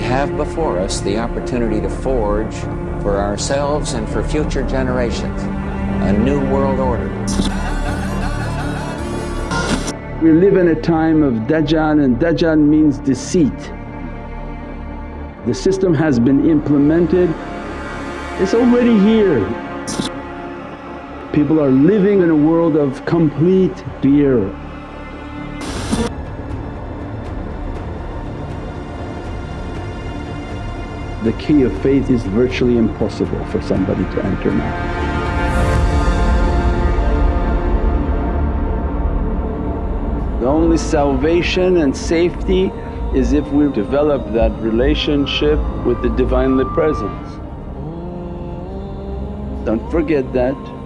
have before us the opportunity to forge for ourselves and for future generations a new world order. We live in a time of Dajjal and Dajjal means deceit. The system has been implemented, it's already here. People are living in a world of complete fear. The key of faith is virtually impossible for somebody to enter now. The only salvation and safety is if we develop that relationship with the Divinely Presence. Don't forget that.